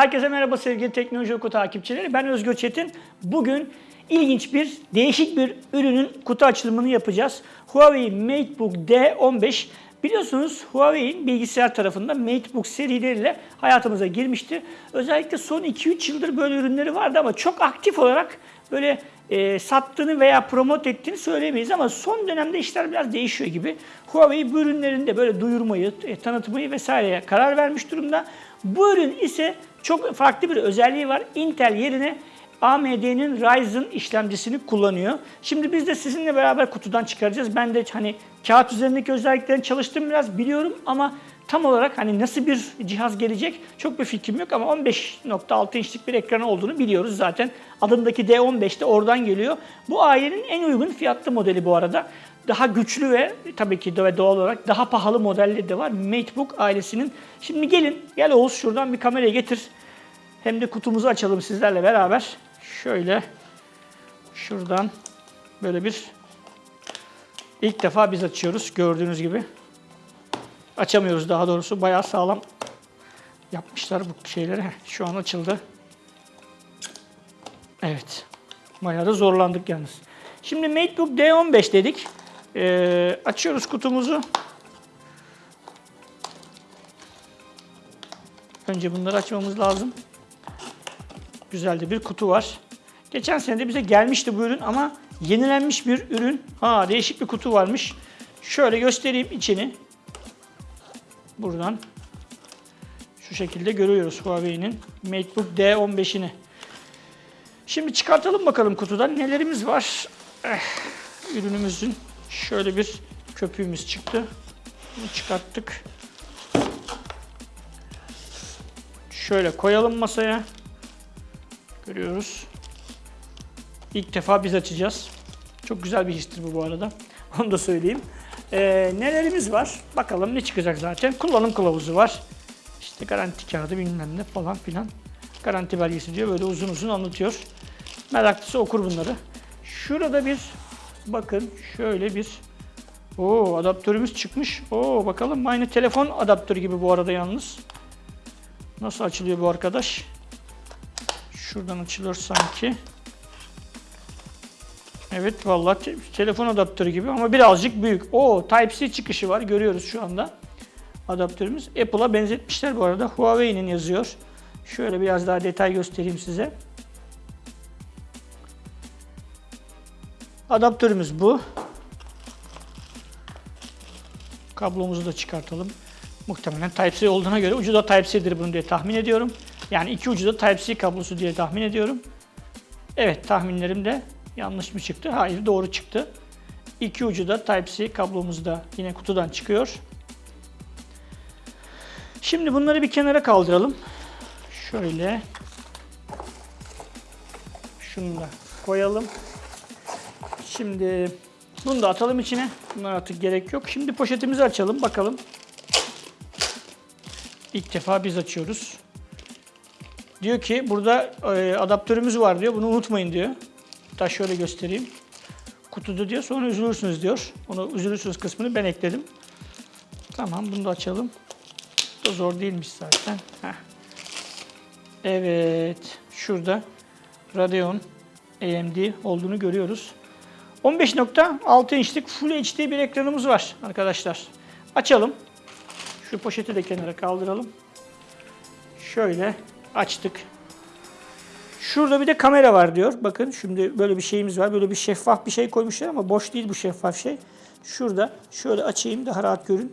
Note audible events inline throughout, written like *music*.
Herkese merhaba sevgili Teknoloji Oku takipçileri. Ben Özgür Çetin. Bugün ilginç bir, değişik bir ürünün kutu açılımını yapacağız. Huawei MateBook D15. Biliyorsunuz Huawei'in bilgisayar tarafında MateBook serileriyle hayatımıza girmişti. Özellikle son 2-3 yıldır böyle ürünleri vardı ama çok aktif olarak böyle e, sattığını veya promote ettiğini söyleyemeyiz ama son dönemde işler biraz değişiyor gibi. Huawei bu ürünlerini de böyle duyurmayı, e, tanıtmayı vesaireye karar vermiş durumda. Bu ürün ise çok farklı bir özelliği var. Intel yerine AMD'nin Ryzen işlemcisini kullanıyor. Şimdi biz de sizinle beraber kutudan çıkaracağız. Ben de hani kağıt üzerindeki özelliklerini çalıştım biraz biliyorum ama tam olarak hani nasıl bir cihaz gelecek çok bir fikrim yok ama 15.6 inçlik bir ekranı olduğunu biliyoruz zaten. Adındaki D15 de oradan geliyor. Bu ailenin en uygun fiyatlı modeli bu arada. Daha güçlü ve tabii ki ve doğal olarak daha pahalı modelleri de var MateBook ailesinin. Şimdi gelin, gel Oğuz şuradan bir kameraya getir. Hem de kutumuzu açalım sizlerle beraber. Şöyle şuradan böyle bir ilk defa biz açıyoruz gördüğünüz gibi. Açamıyoruz daha doğrusu. Bayağı sağlam yapmışlar bu şeyleri. Şu an açıldı. Evet. Bayağı da zorlandık yalnız. Şimdi MateBook D15 dedik. Ee, açıyoruz kutumuzu. Önce bunları açmamız lazım. Güzel de bir kutu var. Geçen sene de bize gelmişti bu ürün ama yenilenmiş bir ürün. Ha değişik bir kutu varmış. Şöyle göstereyim içini. Buradan şu şekilde görüyoruz Huawei'nin MateBook D15'ini. Şimdi çıkartalım bakalım kutudan nelerimiz var. Eh, ürünümüzün şöyle bir köpüğümüz çıktı. Bunu çıkarttık. Şöyle koyalım masaya. Görüyoruz. İlk defa biz açacağız. Çok güzel bir histir bu bu arada. *laughs* Onu da söyleyeyim. Ee, nelerimiz var? Bakalım ne çıkacak zaten. Kullanım kılavuzu var. İşte garanti kağıdı bilmem ne falan filan. Garanti belgesi diyor. Böyle uzun uzun anlatıyor. Meraklısı okur bunları. Şurada bir bakın şöyle bir o adaptörümüz çıkmış. Oo bakalım aynı telefon adaptörü gibi bu arada yalnız. Nasıl açılıyor bu arkadaş? Şuradan açılır sanki. Evet vallahi te- telefon adaptörü gibi ama birazcık büyük. O Type-C çıkışı var görüyoruz şu anda. Adaptörümüz. Apple'a benzetmişler bu arada. Huawei'nin yazıyor. Şöyle biraz daha detay göstereyim size. Adaptörümüz bu. Kablomuzu da çıkartalım. Muhtemelen Type-C olduğuna göre ucu da Type-C'dir bunu diye tahmin ediyorum. Yani iki ucu da Type-C kablosu diye tahmin ediyorum. Evet tahminlerim de yanlış mı çıktı? Hayır doğru çıktı. İki ucu da Type-C kablomuz da yine kutudan çıkıyor. Şimdi bunları bir kenara kaldıralım. Şöyle. Şunu da koyalım. Şimdi bunu da atalım içine. Bunlar artık gerek yok. Şimdi poşetimizi açalım bakalım. İlk defa biz açıyoruz. Diyor ki burada e, adaptörümüz var diyor. Bunu unutmayın diyor. Hatta şöyle göstereyim. Kutuda diyor. Sonra üzülürsünüz diyor. Onu üzülürsünüz kısmını ben ekledim. Tamam bunu da açalım. Bu da zor değilmiş zaten. Heh. Evet. Şurada Radeon AMD olduğunu görüyoruz. 15.6 inçlik Full HD bir ekranımız var arkadaşlar. Açalım. Şu poşeti de kenara kaldıralım. Şöyle açtık. Şurada bir de kamera var diyor. Bakın şimdi böyle bir şeyimiz var. Böyle bir şeffaf bir şey koymuşlar ama boş değil bu şeffaf şey. Şurada şöyle açayım daha rahat görün.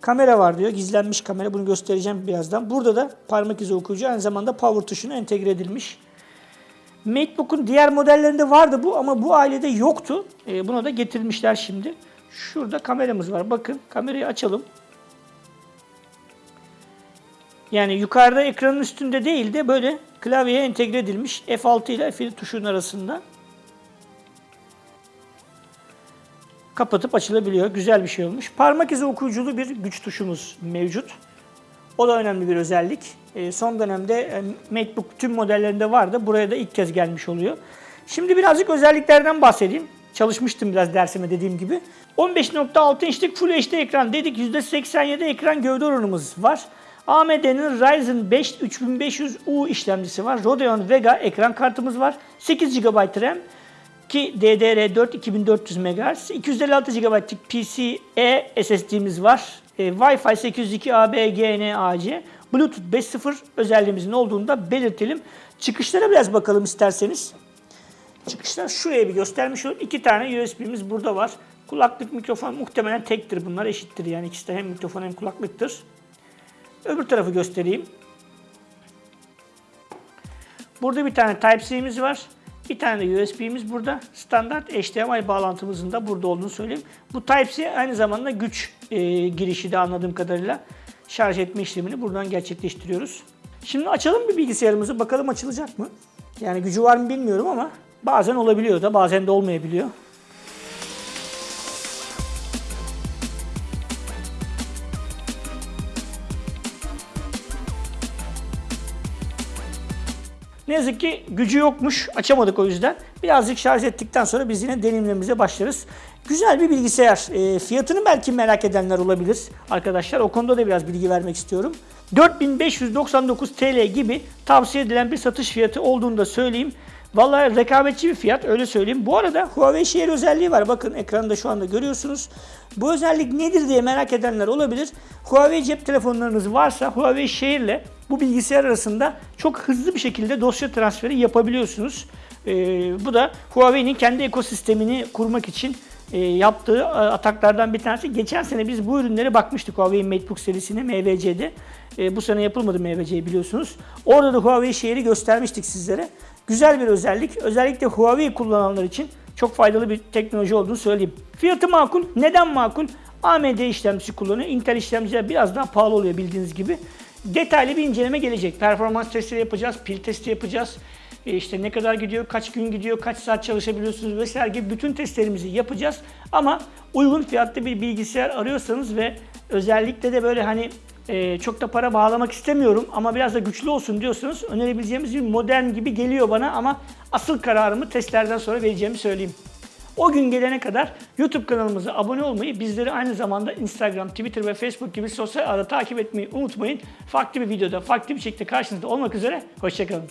Kamera var diyor. Gizlenmiş kamera. Bunu göstereceğim birazdan. Burada da parmak izi okuyucu aynı zamanda power tuşuna entegre edilmiş. MateBook'un diğer modellerinde vardı bu ama bu ailede yoktu. Ee, buna da getirmişler şimdi. Şurada kameramız var. Bakın kamerayı açalım. Yani yukarıda ekranın üstünde değil de böyle klavyeye entegre edilmiş F6 ile F7 tuşunun arasında. Kapatıp açılabiliyor. Güzel bir şey olmuş. Parmak izi okuyuculu bir güç tuşumuz mevcut. O da önemli bir özellik. E, son dönemde e, MacBook tüm modellerinde vardı. Buraya da ilk kez gelmiş oluyor. Şimdi birazcık özelliklerden bahsedeyim. Çalışmıştım biraz dersime dediğim gibi. 15.6 inçlik Full HD ekran dedik. %87 ekran gövde oranımız var. AMD'nin Ryzen 5 3500U işlemcisi var. Radeon Vega ekran kartımız var. 8 GB RAM ki DDR4 2400 MHz. 256 GB'lık PCIe SSD'miz var. E, Wi-Fi 802 AB GN AC. Bluetooth 5.0 özelliğimizin olduğunu da belirtelim. Çıkışlara biraz bakalım isterseniz. Çıkışlar şuraya bir göstermiş olayım. İki tane USB'miz burada var. Kulaklık, mikrofon muhtemelen tektir bunlar. Eşittir yani ikisi de hem mikrofon hem kulaklıktır. Öbür tarafı göstereyim. Burada bir tane Type-C'miz var. Bir tane de USB'miz burada. Standart HDMI bağlantımızın da burada olduğunu söyleyeyim. Bu Type-C aynı zamanda güç e, girişi de anladığım kadarıyla şarj etme işlemini buradan gerçekleştiriyoruz. Şimdi açalım bir bilgisayarımızı. Bakalım açılacak mı? Yani gücü var mı bilmiyorum ama bazen olabiliyor da bazen de olmayabiliyor. Ne yazık ki gücü yokmuş. Açamadık o yüzden. Birazcık şarj ettikten sonra biz yine deneyimlerimize başlarız. Güzel bir bilgisayar. E, fiyatını belki merak edenler olabilir arkadaşlar. O konuda da biraz bilgi vermek istiyorum. 4599 TL gibi tavsiye edilen bir satış fiyatı olduğunu da söyleyeyim. Vallahi rekabetçi bir fiyat öyle söyleyeyim. Bu arada Huawei Share özelliği var. Bakın ekranda şu anda görüyorsunuz. Bu özellik nedir diye merak edenler olabilir. Huawei cep telefonlarınız varsa Huawei ile bu bilgisayar arasında çok hızlı bir şekilde dosya transferi yapabiliyorsunuz. Ee, bu da Huawei'nin kendi ekosistemini kurmak için e, yaptığı e, ataklardan bir tanesi. Geçen sene biz bu ürünlere bakmıştık Huawei MateBook serisine MVC'de. E, bu sene yapılmadı MVC biliyorsunuz. Orada da Huawei Share'i göstermiştik sizlere. Güzel bir özellik. Özellikle Huawei kullananlar için çok faydalı bir teknoloji olduğunu söyleyeyim. Fiyatı makul. Neden makul? AMD işlemcisi kullanıyor. Intel işlemciler biraz daha pahalı oluyor bildiğiniz gibi. Detaylı bir inceleme gelecek. Performans testleri yapacağız, pil testi yapacağız. E işte ne kadar gidiyor, kaç gün gidiyor, kaç saat çalışabiliyorsunuz vesaire gibi bütün testlerimizi yapacağız. Ama uygun fiyatlı bir bilgisayar arıyorsanız ve özellikle de böyle hani e, çok da para bağlamak istemiyorum ama biraz da güçlü olsun diyorsanız önerebileceğimiz bir modern gibi geliyor bana ama asıl kararımı testlerden sonra vereceğimi söyleyeyim. O gün gelene kadar YouTube kanalımıza abone olmayı, bizleri aynı zamanda Instagram, Twitter ve Facebook gibi sosyal ağda takip etmeyi unutmayın. Farklı bir videoda, farklı bir şekilde karşınızda olmak üzere. Hoşçakalın.